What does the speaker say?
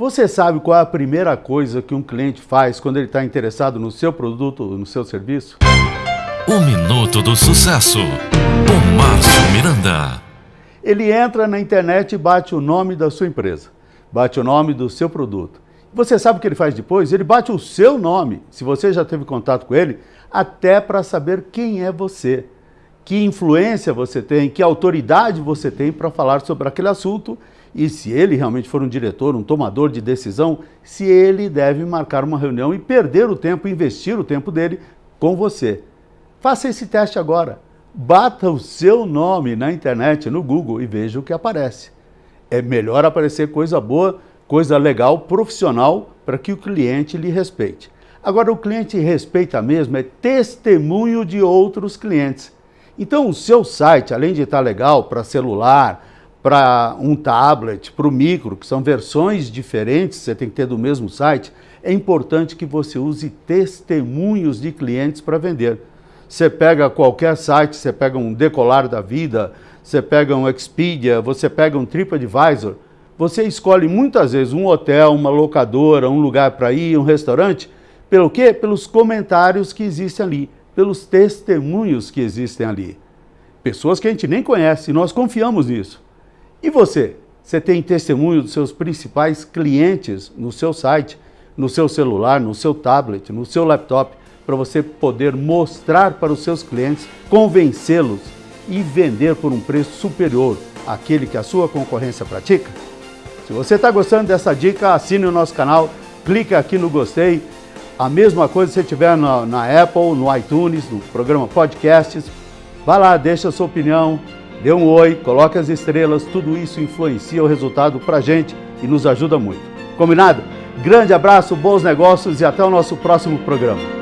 Você sabe qual é a primeira coisa que um cliente faz quando ele está interessado no seu produto, no seu serviço? O Minuto do Sucesso, com Márcio Miranda. Ele entra na internet e bate o nome da sua empresa, bate o nome do seu produto. Você sabe o que ele faz depois? Ele bate o seu nome, se você já teve contato com ele, até para saber quem é você, que influência você tem, que autoridade você tem para falar sobre aquele assunto e se ele realmente for um diretor, um tomador de decisão, se ele deve marcar uma reunião e perder o tempo, investir o tempo dele com você. Faça esse teste agora. Bata o seu nome na internet, no Google e veja o que aparece. É melhor aparecer coisa boa, coisa legal, profissional, para que o cliente lhe respeite. Agora, o cliente respeita mesmo é testemunho de outros clientes. Então, o seu site, além de estar legal para celular, para um tablet, para o micro, que são versões diferentes, você tem que ter do mesmo site, é importante que você use testemunhos de clientes para vender. Você pega qualquer site, você pega um Decolar da Vida, você pega um Expedia, você pega um TripAdvisor, você escolhe muitas vezes um hotel, uma locadora, um lugar para ir, um restaurante, pelo quê? Pelos comentários que existem ali, pelos testemunhos que existem ali. Pessoas que a gente nem conhece, nós confiamos nisso. E você? Você tem testemunho dos seus principais clientes no seu site, no seu celular, no seu tablet, no seu laptop, para você poder mostrar para os seus clientes, convencê-los e vender por um preço superior àquele que a sua concorrência pratica? Se você está gostando dessa dica, assine o nosso canal, clique aqui no gostei. A mesma coisa se você estiver na, na Apple, no iTunes, no programa Podcasts. Vá lá, deixa a sua opinião, dê um oi, coloque as estrelas, tudo isso influencia o resultado para a gente e nos ajuda muito. Combinado? Grande abraço, bons negócios e até o nosso próximo programa.